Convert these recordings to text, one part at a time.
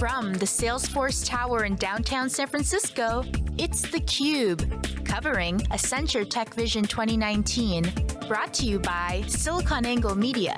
From the Salesforce Tower in downtown San Francisco, it's theCUBE, covering Accenture Tech Vision 2019, brought to you by SiliconANGLE Media.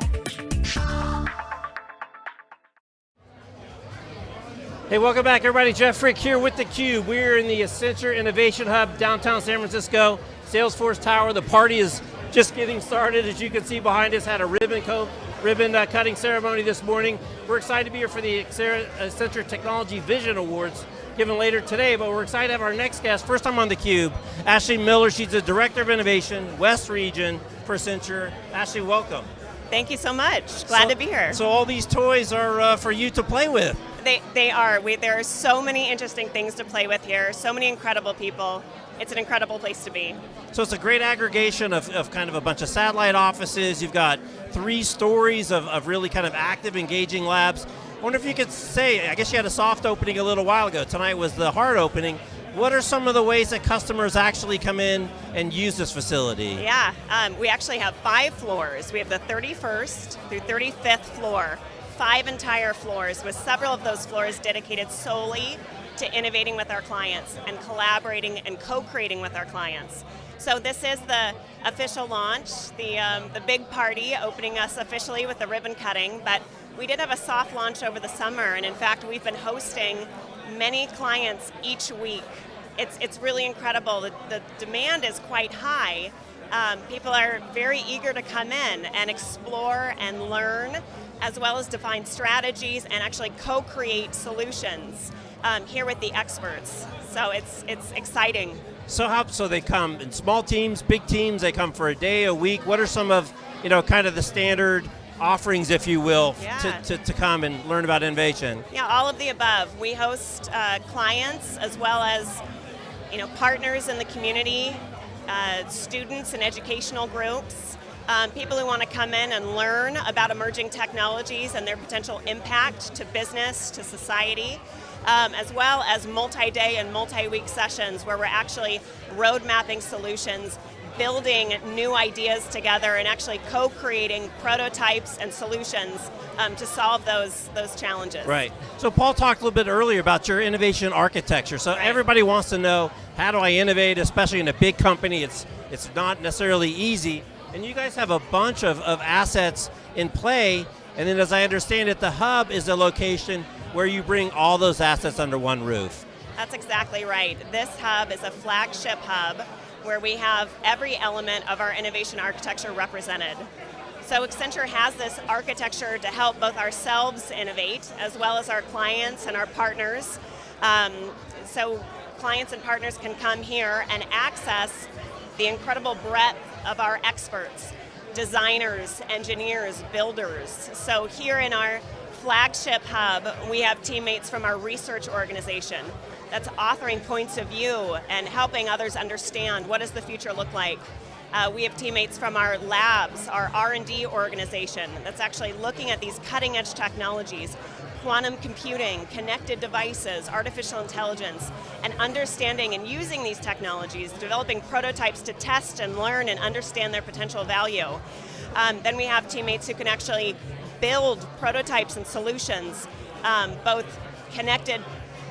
Hey, welcome back everybody. Jeff Frick here with theCUBE. We're in the Accenture Innovation Hub, downtown San Francisco, Salesforce Tower. The party is just getting started. As you can see behind us, had a ribbon coat ribbon uh, cutting ceremony this morning. We're excited to be here for the Accenture Technology Vision Awards given later today, but we're excited to have our next guest, first time on theCUBE, Ashley Miller, she's the Director of Innovation, West Region for Accenture. Ashley, welcome. Thank you so much, glad so, to be here. So all these toys are uh, for you to play with. They, they are, we, there are so many interesting things to play with here, so many incredible people it's an incredible place to be. So it's a great aggregation of, of kind of a bunch of satellite offices. You've got three stories of, of really kind of active, engaging labs. I wonder if you could say, I guess you had a soft opening a little while ago. Tonight was the hard opening. What are some of the ways that customers actually come in and use this facility? Yeah, um, we actually have five floors. We have the 31st through 35th floor, five entire floors with several of those floors dedicated solely to innovating with our clients and collaborating and co-creating with our clients. So this is the official launch, the, um, the big party opening us officially with the ribbon cutting, but we did have a soft launch over the summer, and in fact we've been hosting many clients each week. It's, it's really incredible, the, the demand is quite high. Um, people are very eager to come in and explore and learn, as well as define strategies and actually co-create solutions um, here with the experts. So it's, it's exciting. So how, so they come in small teams, big teams, they come for a day, a week. What are some of, you know, kind of the standard offerings, if you will, yeah. to, to, to, come and learn about innovation? Yeah, all of the above. We host uh, clients as well as you know, partners in the community, uh, students and educational groups, um, people who want to come in and learn about emerging technologies and their potential impact to business, to society um, as well as multi-day and multi-week sessions where we're actually road mapping solutions building new ideas together and actually co-creating prototypes and solutions um, to solve those, those challenges. Right. So Paul talked a little bit earlier about your innovation architecture. So right. everybody wants to know, how do I innovate, especially in a big company? It's, it's not necessarily easy. And you guys have a bunch of, of assets in play. And then as I understand it, the hub is a location where you bring all those assets under one roof. That's exactly right. This hub is a flagship hub where we have every element of our innovation architecture represented. So Accenture has this architecture to help both ourselves innovate, as well as our clients and our partners. Um, so clients and partners can come here and access the incredible breadth of our experts, designers, engineers, builders. So here in our flagship hub, we have teammates from our research organization that's authoring points of view and helping others understand what does the future look like. Uh, we have teammates from our labs, our R&D organization, that's actually looking at these cutting edge technologies, quantum computing, connected devices, artificial intelligence, and understanding and using these technologies, developing prototypes to test and learn and understand their potential value. Um, then we have teammates who can actually build prototypes and solutions, um, both connected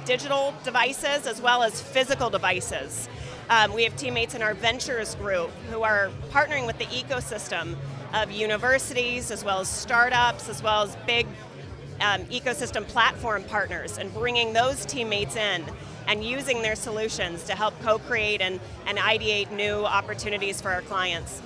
digital devices as well as physical devices. Um, we have teammates in our ventures group who are partnering with the ecosystem of universities as well as startups as well as big um, ecosystem platform partners and bringing those teammates in and using their solutions to help co-create and, and ideate new opportunities for our clients.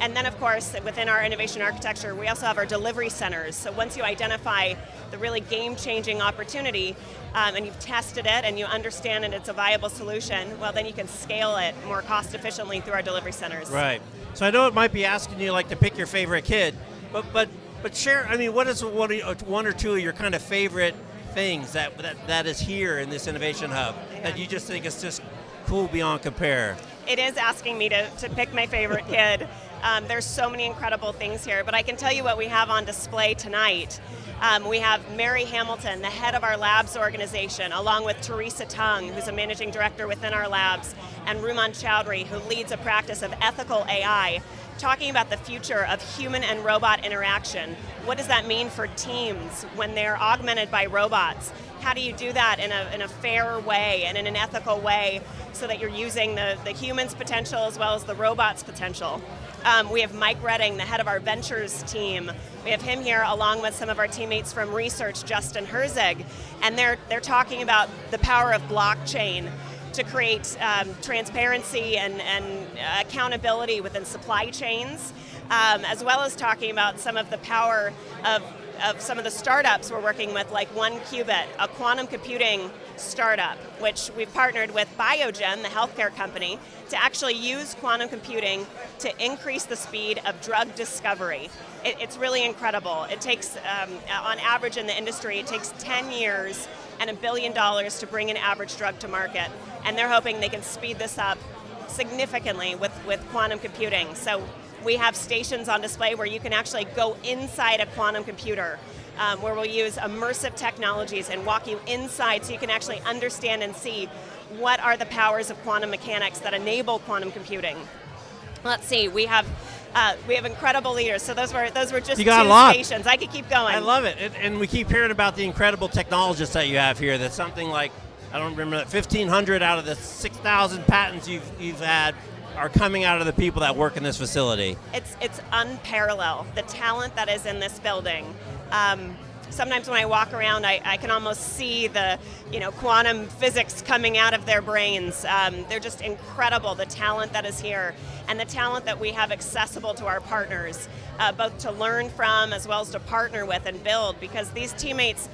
And then of course, within our innovation architecture, we also have our delivery centers. So once you identify the really game-changing opportunity, um, and you've tested it and you understand and it's a viable solution, well then you can scale it more cost efficiently through our delivery centers. Right. So I know it might be asking you like to pick your favorite kid, but but but share, I mean, what is one, one or two of your kind of favorite things that, that, that is here in this Innovation Hub yeah. that you just think is just cool beyond compare? It is asking me to, to pick my favorite kid. Um, there's so many incredible things here, but I can tell you what we have on display tonight. Um, we have Mary Hamilton, the head of our labs organization, along with Teresa Tung, who's a managing director within our labs, and Rumman Chowdhury, who leads a practice of ethical AI. Talking about the future of human and robot interaction. What does that mean for teams when they're augmented by robots? How do you do that in a, in a fair way and in an ethical way so that you're using the, the human's potential as well as the robot's potential? Um, we have Mike Redding, the head of our ventures team. We have him here along with some of our teammates from research, Justin Herzig, and they're, they're talking about the power of blockchain to create um, transparency and, and accountability within supply chains, um, as well as talking about some of the power of, of some of the startups we're working with, like 1QBit, a quantum computing startup, which we've partnered with Biogen, the healthcare company, to actually use quantum computing to increase the speed of drug discovery. It, it's really incredible. It takes, um, on average in the industry, it takes 10 years and a billion dollars to bring an average drug to market. And they're hoping they can speed this up significantly with, with quantum computing. So we have stations on display where you can actually go inside a quantum computer um, where we'll use immersive technologies and walk you inside so you can actually understand and see what are the powers of quantum mechanics that enable quantum computing. Let's see, we have uh, we have incredible leaders. So those were those were just you got two a lot. stations. I could keep going. I love it, and, and, we keep hearing about the incredible technologists that you have here. That's something like I don't remember 1,500 out of the 6,000 patents you've you've had are coming out of the people that work in this facility. It's it's unparalleled. The talent that is in this building. Um, sometimes when I walk around, I, I, can almost see the you know quantum physics coming out of their brains. Um, they're just incredible, the talent that is here, and the talent that we have accessible to our partners, uh, both to learn from as well as to partner with and build, because these teammates,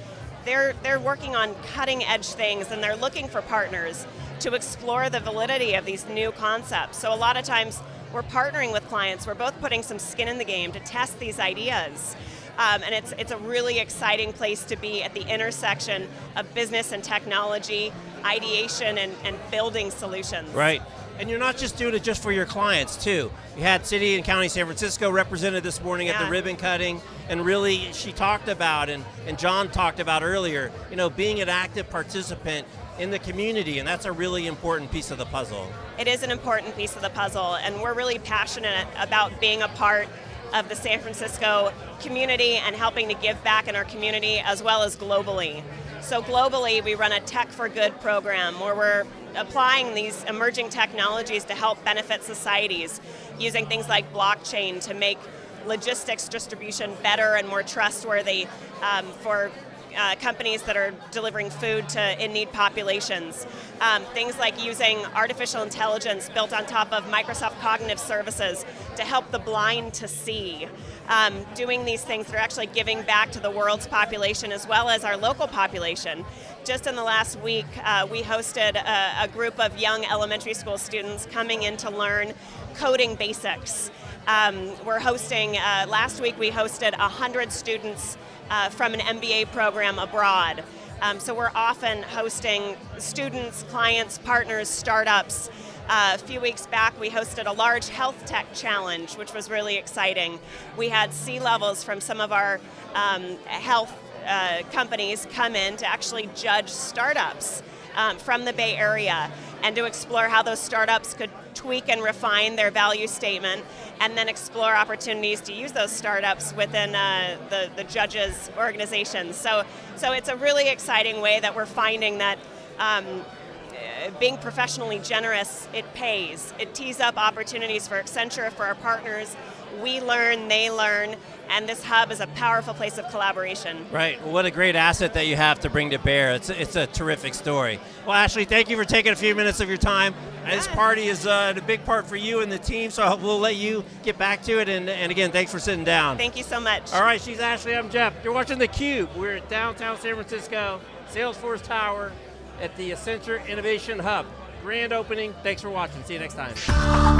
they're, they're working on cutting edge things and they're looking for partners to explore the validity of these new concepts. So a lot of times, we're partnering with clients, we're both putting some skin in the game to test these ideas. Um, and it's, it's a really exciting place to be at the intersection of business and technology, ideation and, and building solutions. Right. And you're not just doing it just for your clients too. You had City and County San Francisco represented this morning yeah. at the ribbon cutting, and really she talked about, and, and John talked about earlier, you know, being an active participant in the community, and that's a really important piece of the puzzle. It is an important piece of the puzzle, and we're really passionate about being a part of the San Francisco community and helping to give back in our community as well as globally. So globally, we run a Tech for Good program where we're applying these emerging technologies to help benefit societies using things like blockchain to make logistics distribution better and more trustworthy um, for uh, companies that are delivering food to in-need populations. Um, things like using artificial intelligence built on top of Microsoft Cognitive Services to help the blind to see. Um, doing these things that are actually giving back to the world's population as well as our local population. Just in the last week, uh, we hosted a, a group of young elementary school students coming in to learn coding basics. Um, we're hosting, uh, last week we hosted 100 students uh, from an MBA program abroad. Um, so we're often hosting students, clients, partners, startups. Uh, a few weeks back, we hosted a large health tech challenge, which was really exciting. We had C-levels from some of our um, health uh, companies come in to actually judge startups um, from the Bay Area and to explore how those startups could tweak and refine their value statement and then explore opportunities to use those startups within uh, the, the judges' organizations. So, so it's a really exciting way that we're finding that um, being professionally generous, it pays. It tees up opportunities for Accenture, for our partners. We learn, they learn, and this hub is a powerful place of collaboration. Right, well, what a great asset that you have to bring to bear. It's, it's a terrific story. Well, Ashley, thank you for taking a few minutes of your time. Yeah. This party is uh, a big part for you and the team, so we'll let you get back to it, and, and again, thanks for sitting down. Thank you so much. All right, she's Ashley, I'm Jeff. You're watching theCUBE. We're at downtown San Francisco, Salesforce Tower, at the Accenture Innovation Hub. Grand opening, thanks for watching, see you next time.